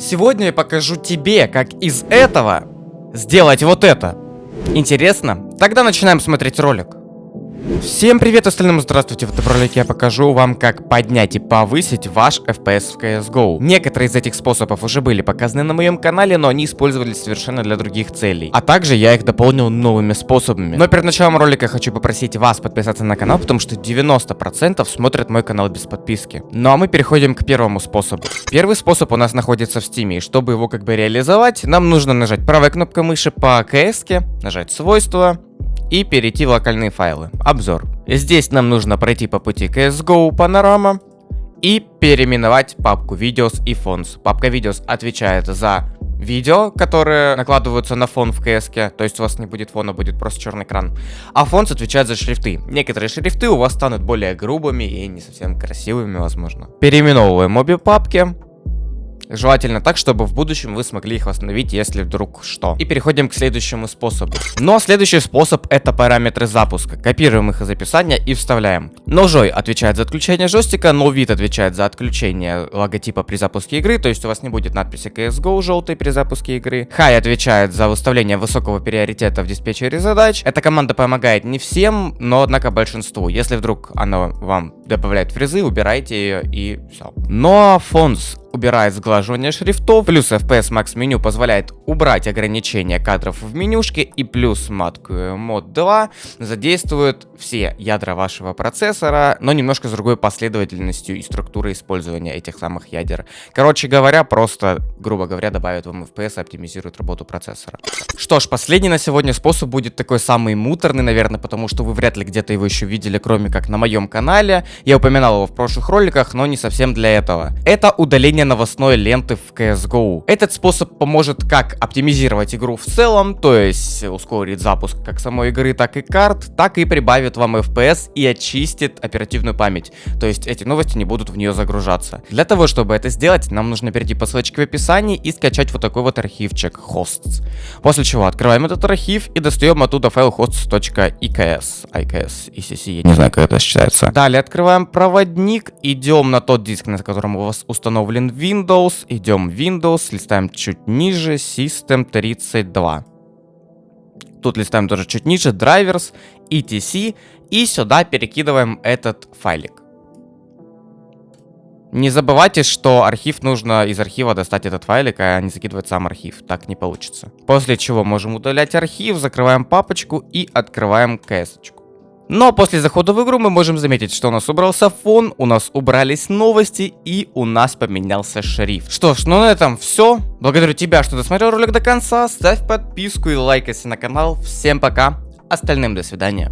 Сегодня я покажу тебе, как из этого сделать вот это. Интересно? Тогда начинаем смотреть ролик. Всем привет остальным, здравствуйте, в этом ролике я покажу вам, как поднять и повысить ваш FPS в CSGO. Некоторые из этих способов уже были показаны на моем канале, но они использовались совершенно для других целей. А также я их дополнил новыми способами. Но перед началом ролика хочу попросить вас подписаться на канал, потому что 90% смотрят мой канал без подписки. Ну а мы переходим к первому способу. Первый способ у нас находится в стиме, и чтобы его как бы реализовать, нам нужно нажать правой кнопкой мыши по CS, нажать свойства, и перейти в локальные файлы. Обзор. Здесь нам нужно пройти по пути CSGO Panorama и переименовать папку Videos и Fonts. Папка Videos отвечает за видео, которые накладываются на фон в CS, то есть у вас не будет фона, будет просто черный экран. А фон отвечает за шрифты. Некоторые шрифты у вас станут более грубыми и не совсем красивыми, возможно. Переименовываем обе папки. Желательно так, чтобы в будущем вы смогли их восстановить, если вдруг что. И переходим к следующему способу. Но следующий способ это параметры запуска. Копируем их из описания и вставляем. Ножой отвечает за отключение джойстика, но вид отвечает за отключение логотипа при запуске игры, то есть у вас не будет надписи CSGO желтой при запуске игры. Хай отвечает за выставление высокого приоритета в диспетчере задач. Эта команда помогает не всем, но однако большинству. Если вдруг она вам добавляет фрезы, убирайте ее и все. Но фонс убирает сглаживание шрифтов, плюс FPS Max меню позволяет убрать ограничения кадров в менюшке, и плюс матку мод 2 задействует все ядра вашего процессора, но немножко с другой последовательностью и структурой использования этих самых ядер. Короче говоря, просто, грубо говоря, добавит вам FPS и оптимизирует работу процессора. Что ж, последний на сегодня способ будет такой самый муторный, наверное, потому что вы вряд ли где-то его еще видели, кроме как на моем канале. Я упоминал его в прошлых роликах, но не совсем для этого. Это удаление новостной ленты в CSGO. Этот способ поможет как оптимизировать игру в целом, то есть ускорить запуск как самой игры, так и карт, так и прибавит вам FPS и очистит оперативную память. То есть эти новости не будут в нее загружаться. Для того, чтобы это сделать, нам нужно перейти по ссылочке в описании и скачать вот такой вот архивчик hosts. После чего открываем этот архив и достаем оттуда файл hosts.eks. IKS, ECC, я не знаю, как это считается. Далее открываем проводник, идем на тот диск, на котором у вас установлен Windows, идем Windows, листаем чуть ниже, System 32. Тут листаем тоже чуть ниже, Drivers, etc. И сюда перекидываем этот файлик. Не забывайте, что архив нужно из архива достать этот файлик, а не закидывать сам архив. Так не получится. После чего можем удалять архив, закрываем папочку и открываем кэсочку. Но после захода в игру мы можем заметить, что у нас убрался фон, у нас убрались новости и у нас поменялся шрифт. Что ж, ну на этом все. Благодарю тебя, что досмотрел ролик до конца. Ставь подписку и лайк, если на канал. Всем пока. Остальным до свидания.